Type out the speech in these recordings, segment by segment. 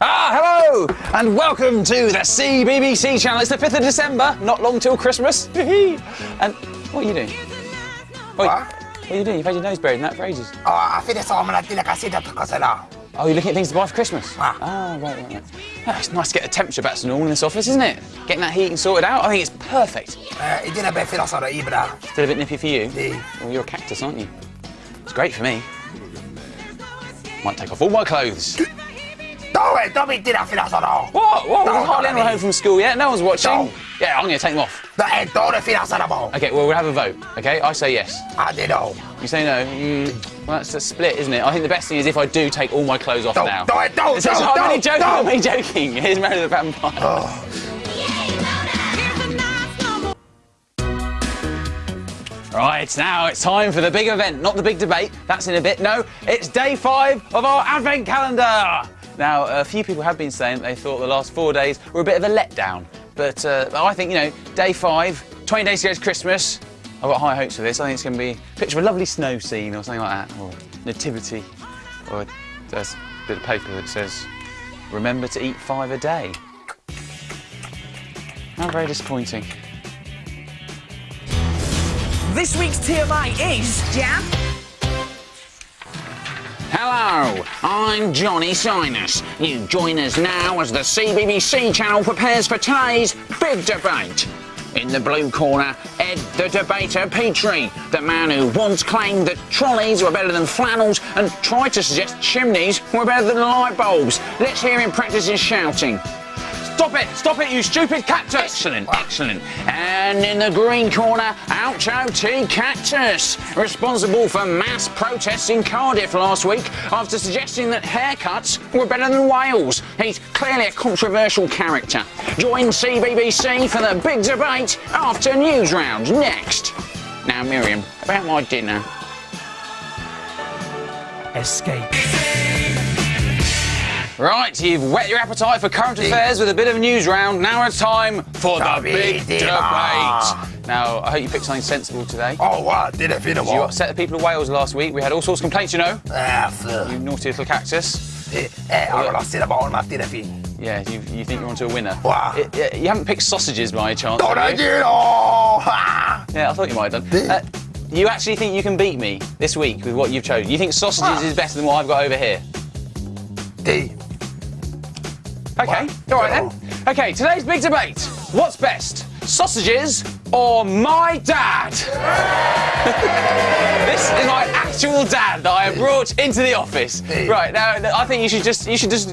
Ah, hello, and welcome to the CBBC channel. It's the 5th of December, not long till Christmas. and what are you doing? What? what are you doing? You've had your nose buried in that for ages. Oh, I Ah, fine sommaren till jag kan sitta och kolla now. Oh, you're looking at things to buy for Christmas? Ah. Oh, right, right, right. Oh, it's nice to get the temperature back to normal in this office, isn't it? Getting that heating sorted out, I think it's perfect. Eh, Hindi na ba filosofa Ibra? Still a bit nippy for you? Yeah. Well, you're a cactus, aren't you? It's great for me. Might take off all my clothes. Dove, dove inte na filosofa What? What? No, There's hardly anyone I home from school yet. No one's watching. No. Yeah, I'm going to take them off. Da är dålig filosofa mo. Okay, well, we'll have a vote. Okay, I say yes. Ah, det då. You say no. Mm, well, that's a split, isn't it? I think the best thing is if I do take all my clothes off Don't, now. don't, don't, It's- it's- don't, I'm only don't, joking. don't. I'm only joking. Here's Mary the Vampire. Right, now it's time for the big event, not the big debate. That's in a bit. No, it's day five of our advent calendar. Now, a few people have been saying they thought the last four days were a bit of a letdown. But uh, I think, you know, day five, 20 days to go to Christmas. I've got high hopes for this. I think it's going to be a picture of a lovely snow scene or something like that, or nativity, or there's a bit of paper that says, remember to eat five a day. How very disappointing. This week's TMI is Jam. Hello, I'm Johnny Sinus. You join us now as the CBBC channel prepares for today's big debate. In the blue corner, Ed the debater Petrie, the man who once claimed that trolleys were better than flannels and tried to suggest chimneys were better than light bulbs. Let's hear him practice his shouting. Stop it! Stop it, you stupid cactus! Excellent, excellent. And in the green corner, Oucho T Cactus, responsible for mass protests in Cardiff last week after suggesting that haircuts were better than Wales. He's clearly a controversial character. Join CBBC for the big debate after Newsround next. Now, Miriam, about my dinner. Escape. Right, you've whet your appetite for current affairs with a bit of a Newsround. Now it's time for the The big big debate. Now, I hope you picked something sensible today. Oh, what? Det är fint You upset the people of Wales last week. We had all sorts of complaints, you know. Eh, för. You naughty little cactus. Eh, jag vill ha sina barn med det är. Yeah, you, you think you're onto a winner. Wow. It- you haven't picked sausages by any chance, Dålig have you? Ha! Yeah, I thought you might have done. Uh, you actually think you can beat me this week with what you've chosen? You think sausages Ah. is better than what I've got over here? Det. Okay, Wow. all right then. Okay, today's big debate. What's best, sausages or my dad? this is my actual dad that I have brought into the office. Right now, I think you should just, you should just,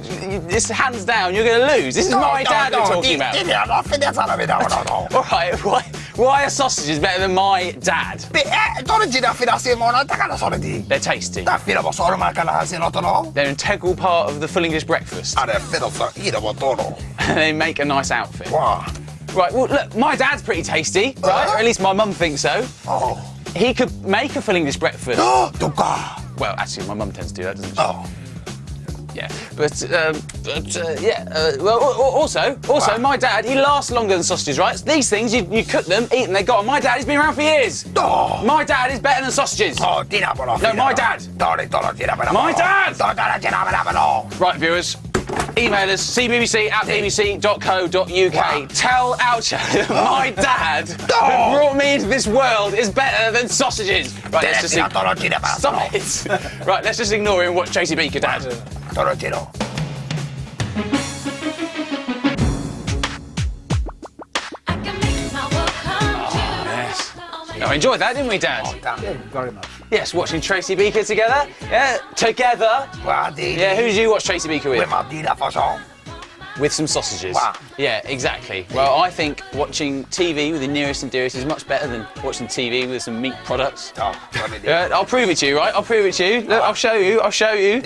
it's hands down. You're going to lose. This is my dad we're talking about. Det är varför det är vi. All right, why, why are sausages better than my dad? Det är dålig tid att finnas i månaden. Det kan jag säga det. They're tasty. Det är fint att vara man kan ha sin något då. They're an integral part of the full English breakfast. Ja, det är fint att säga det var då. they make a nice outfit. Wow. Right, well, look, my dad's pretty tasty, right? Or at least my mum thinks so. Oh. He could make a full English breakfast. Oh. Well, actually, my mum tends to do that, doesn't she? Oh. Yeah, but, um, but uh, yeah. Uh, well, al- al- also, also, Wow. my dad he lasts longer than sausages, right? These things you, you cook them, eat them, they go. My dad he's been around for years. Oh. My dad is better than sausages. Oh, No, my dad. Dåligt, dåligt, dina på My dad. Dåligt, dina på då. Right, viewers. Email us cbbc at bbc.co.uk. Wow. Tell that my dad who brought me into this world is better than sausages. Right, let's just fint att dina på stop it. right, let's just ignore him and watch Tracy Beaker, Dad. Oh, enjoyed that, didn't we, Dad? Very much. Yes, watching Tracy Beaker together. Yeah, together. Vad det Yeah, who did you watch Tracy Beaker with? Vem har dina förslag? With some sausages. Wow. Yeah, exactly. Well, I think watching TV with the nearest and dearest is much better than watching TV with some meat products. Ja, vad? Yeah, I'll prove it to you, right? I'll prove it to you. Look, I'll show you. I'll show you.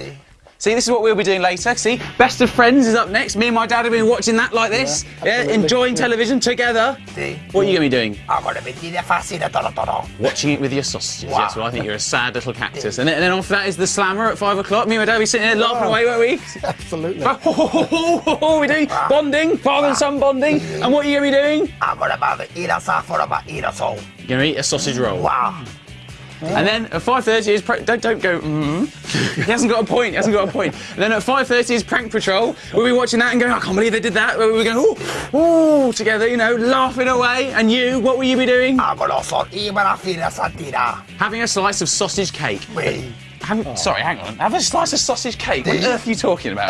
See, this is what we'll be doing later. See, Best of Friends is up next. Me and my dad have been watching that like this. Yeah, enjoying television together. Det. What are you going to be doing? I'm gonna be dina fascina då då då. Watching it with your sausages. Wow. Yes, well, I think you're a sad little cactus. And then, after that is the slammer at five o'clock. Me and my dad will be sitting there laughing away, won't we? Absolutely. We're doing bonding, father and son bonding. And what are you going to be doing? I'm ila saffar och bara ila så. You're going to eat a sausage roll. Wow. And then at 5.30 is... Don't, don't go, mm. he hasn't got a point, he hasn't got a point. And then at 5.30 is Prank Patrol. We'll be watching that and going, I can't believe they did that. We'll be going, ooh, ooh, together, you know, laughing away. And you, what will you be doing? Angolo son iba la fine stamattina. Having a slice of sausage cake. Wait, Have, Sorry, hang on. Have a slice of sausage cake. What on earth are you talking about?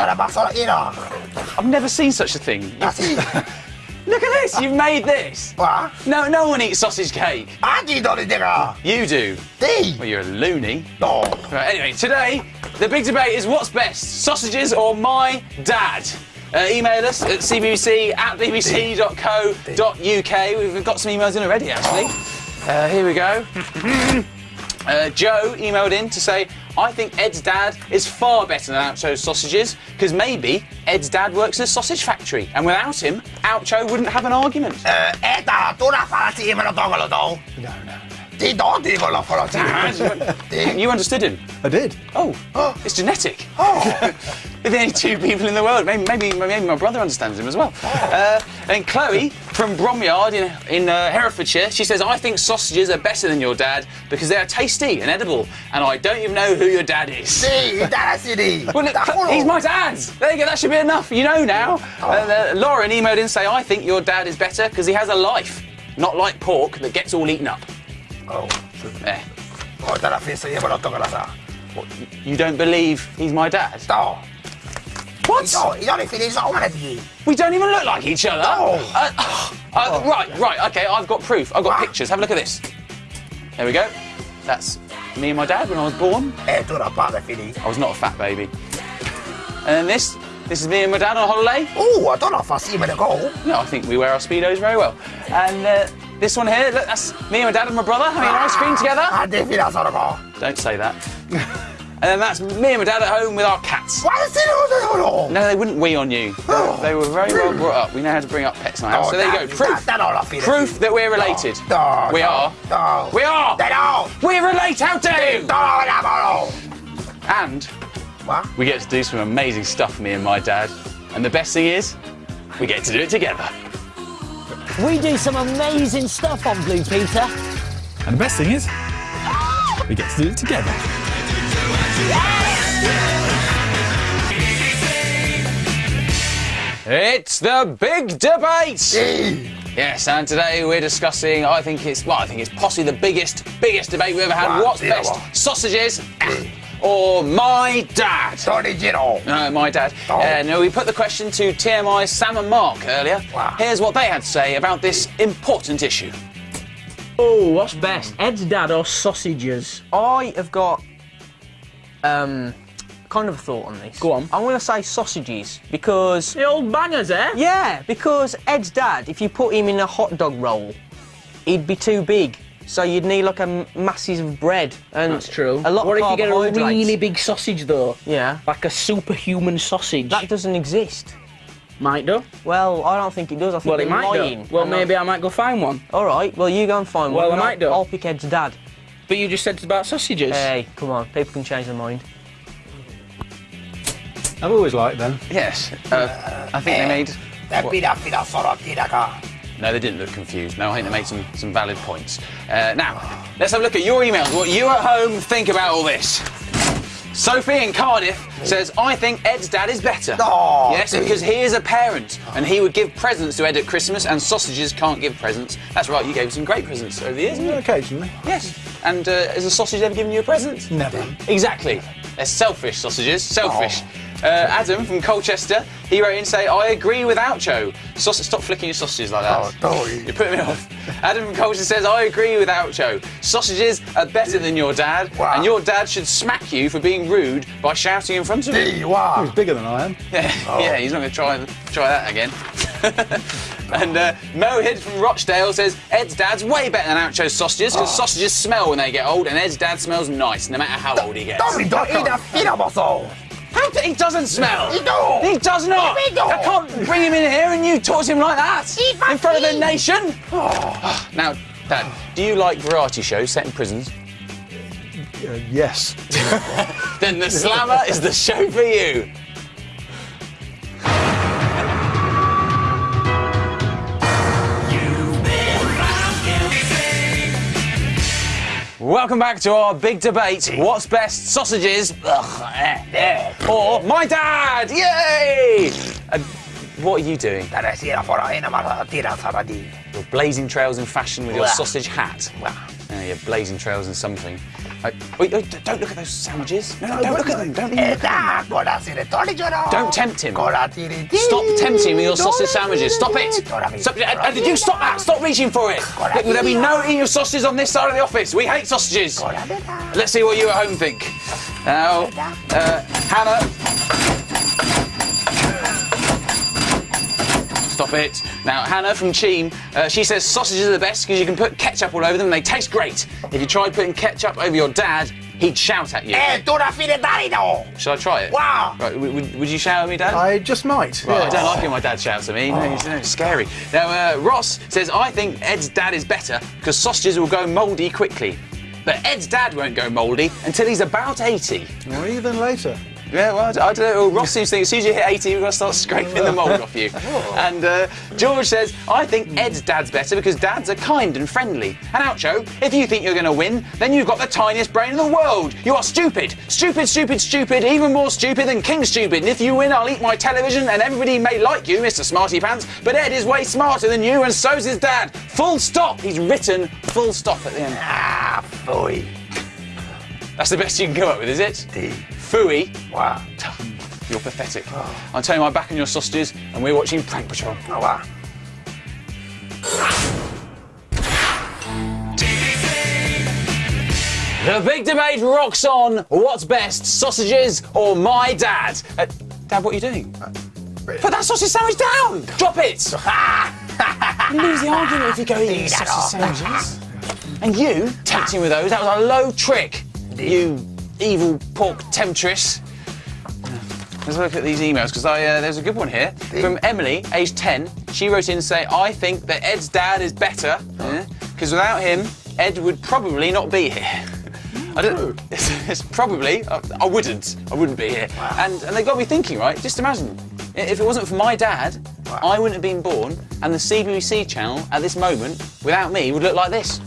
I've never seen such a thing. Look at this, you've made this. Va. No, no one eats sausage cake. Allí donde llega. You do. D. Well, you're a loony. No. Right, anyway, today, the big debate is what's best, sausages or my dad? Uh, email us at cbbc at bbc.co.uk. We've got some emails in already, actually. Uh, here we go. Uh, Joe emailed in to say, I think Ed's dad is far better than Oucho's sausages because maybe Ed's dad works in a sausage factory and without him, Oucho wouldn't have an argument. Eh, Eta, tú la falas y me lo toco lo todo. No, no. Sí, no, digo lo falas. Sí. You understood him. I did. Oh, it's genetic. Oh. They're only two people in the world. Maybe, maybe, maybe my brother understands him as well. Uh, and Chloe from Bromyard in, in uh, Herefordshire, she says, I think sausages are better than your dad because they are tasty and edible, and I don't even know who your dad is. Está así. Well, look, he's my dad. There you go. That should be enough. You know now. And, uh, Lauren emailed in say, I think your dad is better because he has a life, not like pork that gets all eaten up. Oh. There. Corta la fiesta y me lo toco la sa. You don't believe he's my dad? No. What? No, y no le finis a una de We don't even look like each other. No. Uh, uh, right, right, okay, I've got proof. I've got pictures. Have a look at this. There we go. That's me and my dad when I was born. Eh, tú no pas de. I was not a fat baby. And then this, this is me and my dad on holiday. Uh, tú no fas y me lo go. No, I think we wear our speedos very well. And uh, this one here, look, that's me and my dad and my brother having an ice cream together. Ah, de finas a lo go. Don't say that. and then that's me and my dad at home with our cats. ¿Cuál es el uno? No, they wouldn't wee on you. They, they were very well brought up. We know how to bring up pets in our house. So there you go. Proof. That no lo finis. Proof that we're related. No, We no, are. No. We are. They no. We relate, how dare you? No, no, no. And What? we get to do some amazing stuff, me and my dad. And the best thing is, we get to do it together. We do some amazing stuff on Blue Peter. And the best thing is, we get to do it together. It's the big debate. Yes, and today we're discussing. I think it's well, I think it's possibly the biggest, biggest debate we've ever had. Wow, What's best, well. sausages or my dad? Tony Giro. No, my dad. Oh. Uh, no, we put the question to TMI's Sam and Mark earlier. Wow. Here's what they had to say about this important issue. Oh, what's best, Ed's dad or sausages? I have got um kind of a thought on this. Go on. I'm gonna say sausages because The old bangers, eh? yeah, because Ed's dad, if you put him in a hot dog roll, he'd be too big. So you'd need like a masses of bread and That's true. A lot what of if you get a really big sausage though? yeah? Like a superhuman sausage. That doesn't exist. might do. Well, I don't think it does. I think Well, it might lying. do. Well, And I- maybe I might go find one. All right. Well, you go and find one. Well, I might I'll, do. I'll pick Ed's dad. But you just said it's about sausages. Hey, come on. People can change their mind. I've always liked them. Yes, uh, I think they made. Te pida finas solo aquí de acá. No, they didn't look confused. No, I think they made some, some valid points. Uh, now, let's have a look at your emails. What you at home think about all this? Sophie in Cardiff says, I think Ed's dad is better. No, yes, because he is a parent and he would give presents to Ed at Christmas and sausages can't give presents. That's right, you gave some great presents over the years. didn't you? Occasionally. Yes. And uh, has a sausage ever given you a present? Never. Exactly. They're selfish sausages. Selfish. Uh, Adam from Colchester, he wrote in say, I agree with Oucho. Saus- stop flicking your sausages like that. Oh, Tony. You're putting me off. Adam from Colchester says, I agree with Oucho. Sausages are better than your dad, Wow. and your dad should smack you for being rude by shouting in front of him. Sí, wow. He's bigger than I am. Yeah, yeah, he's not going to try try that again. and uh, Mohid from Rochdale says Ed's dad's way better than Oucho's sausages because sausages smell when they get old, and Ed's dad smells nice no matter how old he gets. He doesn't smell. He don't. He does not. He. I can't bring him in here and you talk to him like that He in front of the fucking- nation. now, Dad, do you like variety shows set in prisons? Uh, yes. Then the Slammer is the show for you. Welcome back to our big debate. What's best, sausages ugh, eh, eh, or my dad? Yay! Uh, what are you doing? Täällä siellä fora enemmän tiedä saada di. You're blazing trails in fashion with your sausage hat. Yeah, you're blazing trails in something. Wait, wait, don't look at those sandwiches. No, no, don't look at them. Don't even look at them. Etä, kola sinne toli joro. Don't tempt him. Stop tempting me with your sausage sandwiches. Stop it. Stop, uh, uh, did you stop that? Stop reaching for it. Look, there'll be no eating of sausages on this side of the office. We hate sausages. Let's see what you at home think. Now, uh, Hannah. Stop it. Now, Hannah from Cheam, uh, she says sausages are the best because you can put ketchup all over them and they taste great. If you tried putting ketchup over your dad, he'd shout at you. Eh, tuoda fide tarino. Should I try it? Wow. Right, would, would you shout at me, Dad? I just might. Right, I don't like it when my dad shouts at me. No, it's, no, it's scary. Now, uh, Ross says, I think Ed's dad is better because sausages will go mouldy quickly. But Ed's dad won't go mouldy until he's about 80. Or even later. Yeah, well, I don't know. Ross seems to think as soon as you hit 80, we're going to start scraping the mould off you. And uh, George says, I think Ed's dad's better because dads are kind and friendly. And Oucho, if you think you're going to win, then you've got the tiniest brain in the world. You are stupid. Stupid, stupid, stupid, even more stupid than King Stupid. And if you win, I'll eat my television and everybody may like you, Mr. Smarty Pants, but Ed is way smarter than you and so's his dad. Full stop. He's written full stop at the end. Ah, boy. That's the best you can come up with, is it? Fooey. Wow. You're pathetic. I'm turning my back on your sausages and we're watching Prank Patrol. Oh, wow. The big debate rocks on. What's best, sausages or my dad? Uh, dad, what are you doing? Put that sausage sandwich down! Drop it! you lose the argument if you go eating sausage sandwiches. And you, tempting with those, that was a low trick. You evil pork temptress. Let's look at these emails because uh, there's a good one here from Emily, age 10. She wrote in to say, "I think that Ed's dad is better because without him, Ed would probably not be here." I don't. It's, it's probably. I, I wouldn't. I wouldn't be here. And and they got me thinking. Right. Just imagine if it wasn't for my dad, I wouldn't have been born, and the CBBC channel at this moment, without me, would look like this.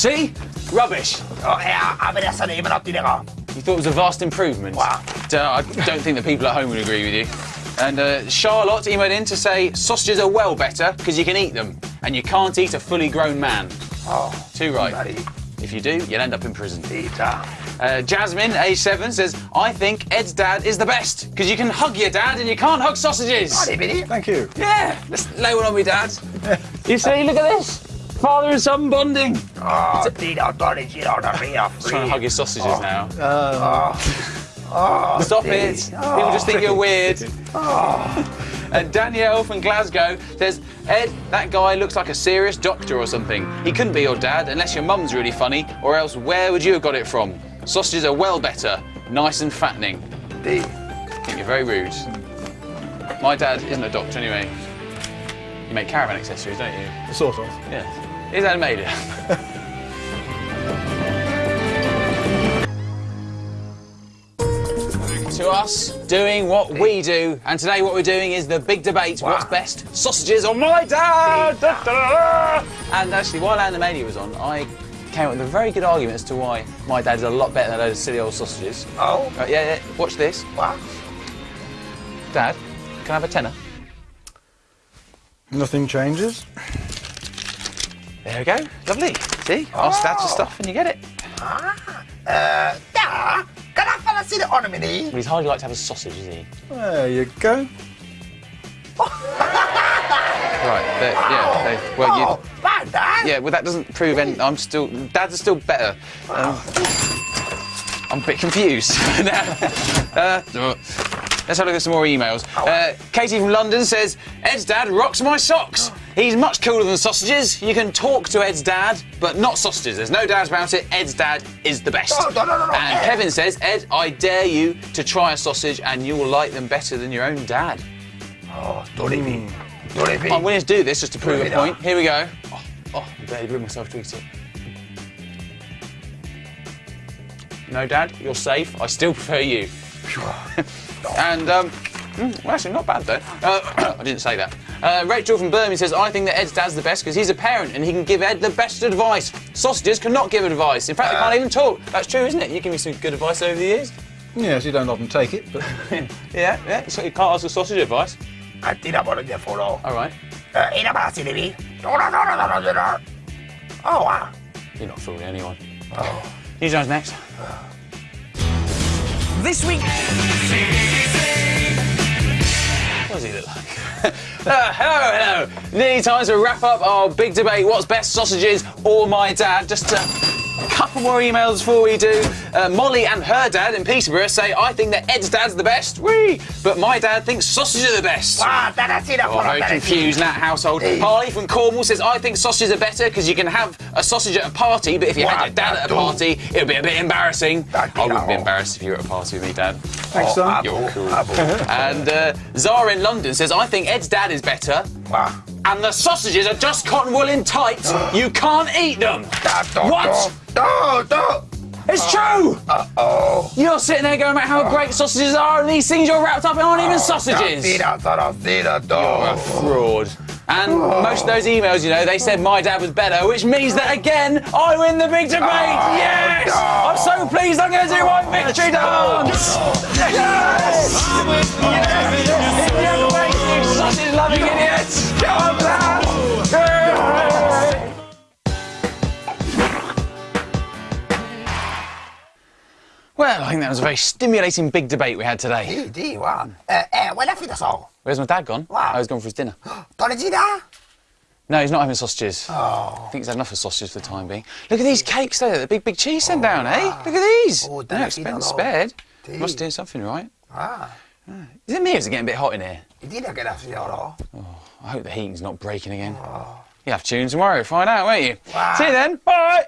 See? Rubbish. Oh, ja, aber sa nemen op die dingen. You thought it was a vast improvement? Wow. D- I don't think the people at home would agree with you. And uh, Charlotte emailed in to say sausages are well better because you can eat them, and you can't eat a fully grown man. Oh, Too right. buddy. If you do, you'll end up in prison. Pizza. Uh, Jasmine, age seven, says I think Ed's dad is the best because you can hug your dad and you can't hug sausages. Buddy, buddy. Thank you. Yeah, let's lay one on me, dad. you see, look at this. Father and son bonding. Oh, Tino, Tony, Gino, the real Trying to hug your sausages now. Oh, Stop it. People just think you're weird. And Danielle from Glasgow says, Ed, that guy looks like a serious doctor or something. He couldn't be your dad unless your mum's really funny, or else where would you have got it from? Sausages are well better, nice and fattening. Di. I think you're very rude. My dad isn't a doctor anyway. You make caravan accessories, don't you? Sort of. Yeah. His dad made it. to us doing what we do, and today what we're doing is the big debate: what's best, sausages or my dad? Da, da, da, da. And actually, while Animania was on, I came up with a very good argument as to why my dad is a lot better than those silly old sausages. Oh, Uh, yeah, yeah, watch this, wow. Dad. Can I have a tenner? Nothing changes. There we go. Lovely. See, ask Dad for stuff and you get it. Ah, ja, kan ik van zien on me niet? But he's hardly like to have a sausage, is he? There you go. Right. There, yeah. There, well, you. Oh, waar dan? Yeah, well, that doesn't prove any. I'm still. Dad's are still better. Um, I'm a bit confused. now, uh, let's have a look at some more emails. Uh, Katie from London says Ed's dad rocks my socks. He's much cooler than sausages. You can talk to Ed's dad, but not sausages. There's no doubt about it. Ed's dad is the best. No, no, no, no, no, And Kevin says, Ed, I dare you to try a sausage, and you will like them better than your own dad. Oh, Tony B. Tony B. I'm willing to do this just to prove a point. Here we go. Oh, oh I barely bring myself to eat it. No, Dad, you're safe. I still prefer you. And, um, mm, well, actually, not bad though. Uh, I didn't say that. Uh, Rachel from Birmingham says, I think that Ed's dad's the best because he's a parent and he can give Ed the best advice. Sausages cannot give advice. In fact, they can't even talk. That's true, isn't it? You give me some good advice over the years. Yes, you don't often take it, but Yeah, yeah. So you can't ask a sausage advice. Ah, tira por el teléfono. All right. Eh, era para CDB. No, no, no, no, no, no, no. Oh, wow. You're not fooling anyone. You guys next. This week, What does he look like? Uh, hello, hello. Nearly time to wrap up our big debate. What's best, sausages or my dad? Just a couple more emails before we do. Uh, Molly and her dad in Peterborough say, I think that Ed's dad's the best. Whee! But my dad thinks sausages are the best. Ah, Teresina, Oh, por very confused in that household. Harley from Cornwall says, I think sausages are better because you can have a sausage at a party, but if you had your dad at a party, it would be a bit embarrassing. I wouldn't be embarrassed if you were at a party with me, Dad. thanks, son. You're cool. And uh, Zara in London says, I think Ed's dad is better, Wow. And the sausages are just cotton wool in tight. you can't eat them. What? It's true! Uh oh. You're sitting there going about how great sausages are, and these things you're wrapped up in aren't even sausages. You're a fraud. And most of those emails, you know, they said my dad was better, which means that again, I win the big debate. yes! no. I'm so pleased I'm going to do my victory dance. Yes! Yes! You sausage loving idiots! Come on! Well, I think that was a very stimulating big debate we had today. Sì, sì, wow. Eh, eh, where's the fido Where's my dad gone? Wow. Oh, he's gone for his dinner. Teresina? No, he's not having sausages. Oh. I think he's had enough of sausages for the time being. Look at these cakes there, the big, big cheese sent down, eh? Look at these. Oh, no expense it, spared. Must do something right. Ah. Is it me or is it getting a bit hot in here? Dile que era fido. I hope the heating's not breaking again. You'll have tunes tomorrow, find out, won't you? Wow. See you then. Bye.